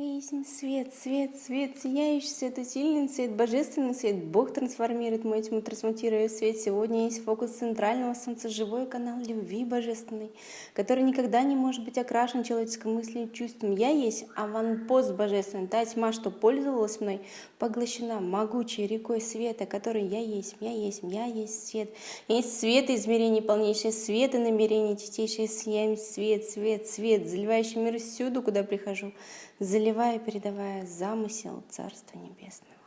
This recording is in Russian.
Я есть свет, свет, свет, сияющий свет, усиленный свет, божественный свет. Бог трансформирует мой тьму, трансмутируя свет. Сегодня есть фокус центрального солнца, живой канал любви божественной, который никогда не может быть окрашен человеческой мыслью и чувством. Я есть аванпост божественный, та тьма, что пользовалась мной, поглощена могучей рекой света, который я есть, я есть, я есть свет. Есть свет измерений полнейшее, свет и намерение чистейшее, сияем свет, свет, свет, заливающий мир всюду, куда прихожу заливая и передавая замысел Царства Небесного.